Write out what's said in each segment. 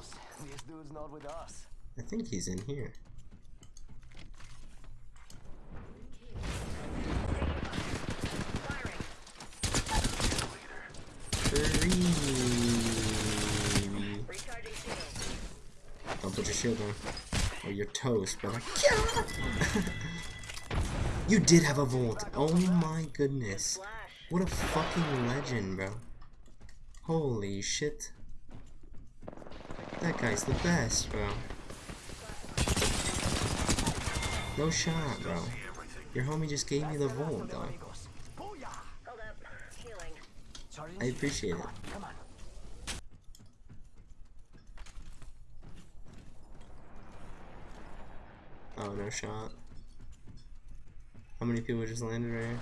This dude's not with us. I think he's in here. Don't put your shield on. Or your toast, brother. you did have a vault. Oh my goodness. What a fucking legend, bro. Holy shit. That guy's the best, bro. No shot, bro. Your homie just gave me the vault. Charging I appreciate it. Oh, no shot. How many people just landed right here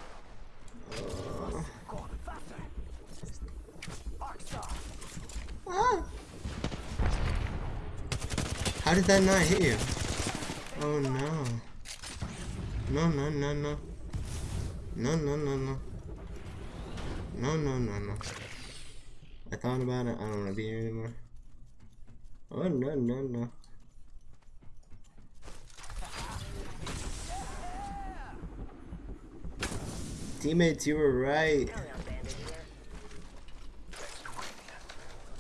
Go on, faster. Arc star. ah. How did that not hit you? Oh no. No, no, no, no. No, no, no, no. No, no, no, no. I thought about it. I don't want to be here anymore. Oh, no, no, no. Teammates, you were right. Carry on, bandit here.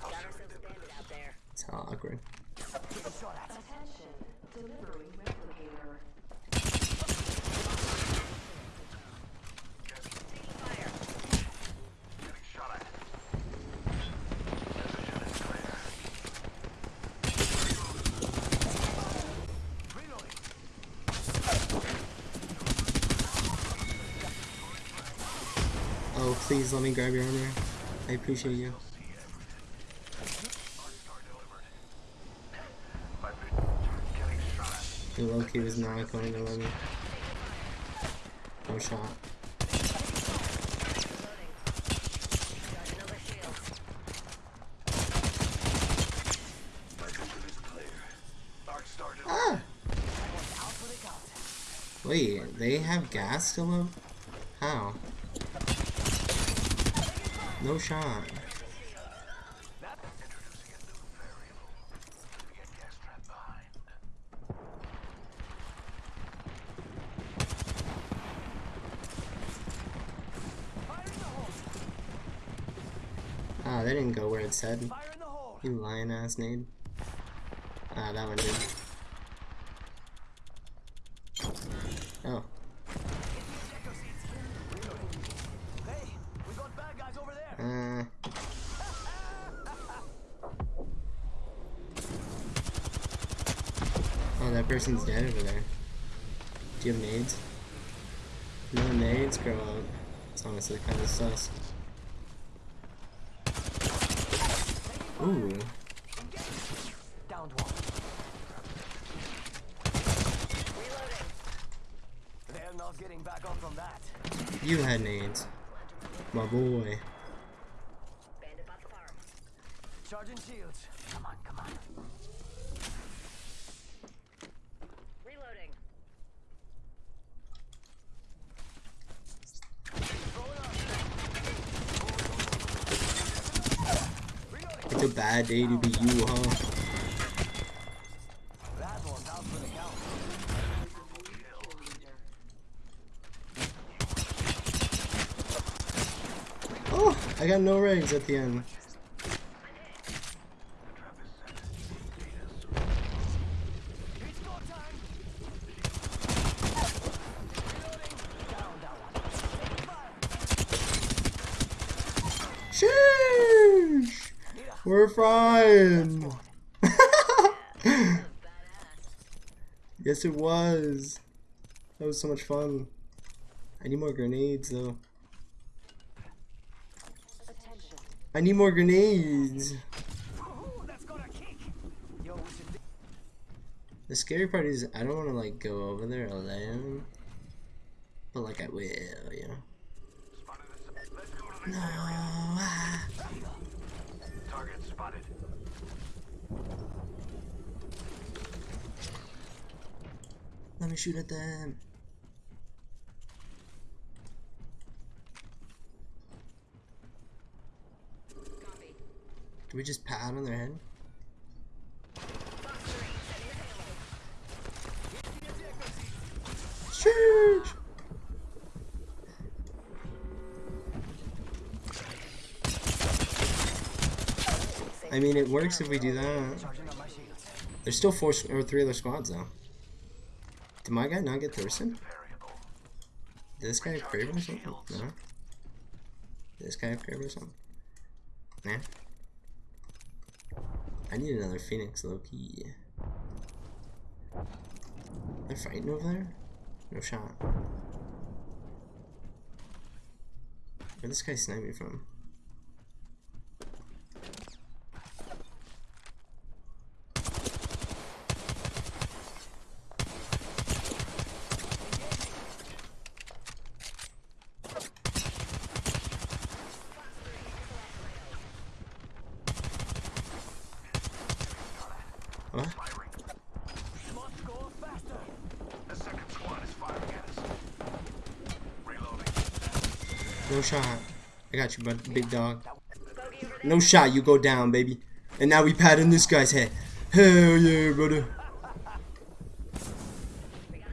Got ourselves a bandit out there. It's how awkward. Getting shot at. Attention, delivering replicator. Taking fire. Reloading. Oh, please let me grab your armor. I appreciate you. The Loki was not going to let me. No shot. Ah! Wait, they have gas still up? How? No shot. Fire in the. Ah, they didn't go where it said. Fire in the hole. You lying ass nade. Ah, that one did. Oh. Echo seats. Reloading. Hey, we got bad guys over there. Uh. Oh, that person's dead over there. Do you have nades? No nades, grow up. It's honestly kind of sus. Ooh. You had nades. My boy. Charging shields. Come on, come on. Reloading. It's a bad day to be you, huh? Oh, I got no rags at the end. It's go time. Reloading. Down, down. Fire. Sheesh! We're fine! Yes, it was. That was so much fun. I need more grenades, though. I need more grenades. Ooh, that's got a kick. Yo, we should do The scary part is I don't want to like go over there alone, but like I will, you know. No. ah spotted. Let me shoot at them. Can we just pat on their head? Sheesh! I mean, it works if we do that. There's still four or three other squads though. Did my guy not get Thurston? Did this guy have Kraber or something? No. Did this guy have Kraber or something? Nah. I need another Phoenix Loki. They're fighting over there? No shot. Where this guy snipe me from? What? Firing. Must go faster. The second squad is firing at us. No shot. I got you, bud. Big dog. No shot, you go down, baby. And now we patting this guy's head. Hell yeah, brother.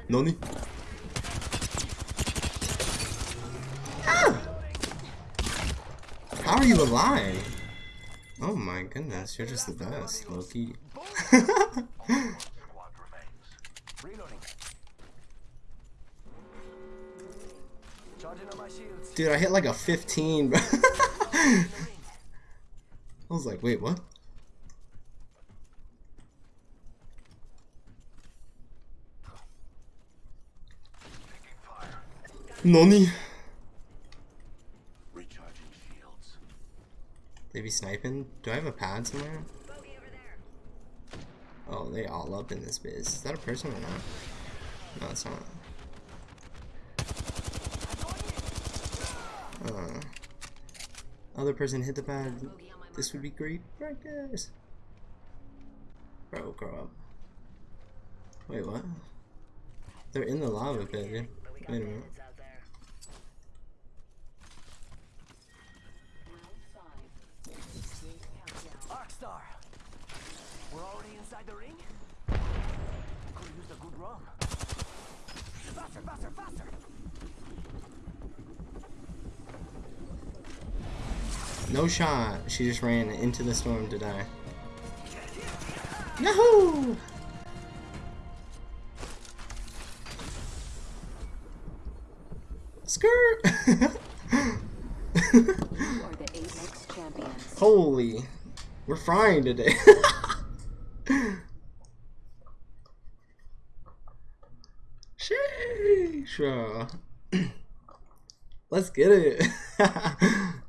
Noni? Ah! How are you alive? Oh my goodness, you're just the best, Loki. Squad remains. Reloading. Charging on my shields. Dude, I hit like a 15, bro. I was like, wait, what? Noni? Recharging shields. They be sniping? Do I have a pad somewhere? They all up in this biz. Is that a person or not? No, it's not. Uh, other person hit the pad. This would be great practice. Bro, grow up. Wait, what? They're in the lava pit, Wait a minute. We're already inside the ring? Could use a good run. Faster, faster, faster. No shot. She just ran into the storm to die. Yahoo! Skirt! You are the Apex champions. Holy. We're frying today. Sheesh. Let's get it.